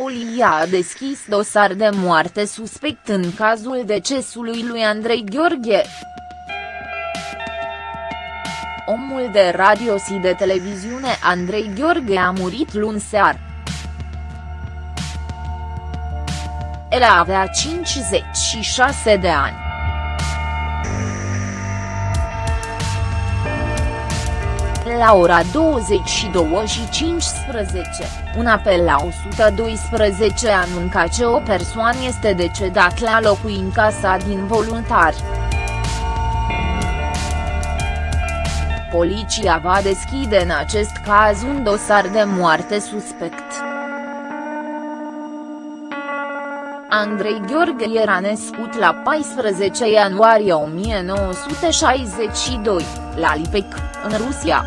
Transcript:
poliția a deschis dosar de moarte suspect în cazul decesului lui Andrei Gheorghe. Omul de radio și de televiziune Andrei Gheorghe a murit luni seară. El avea 56 de ani. La ora 22 și 15, un apel la 112 anunca că o persoană este decedat la locuința sa din voluntari. Poliția va deschide în acest caz un dosar de moarte suspect. Andrei Gheorghe era născut la 14 ianuarie 1962, la Lipec, în Rusia.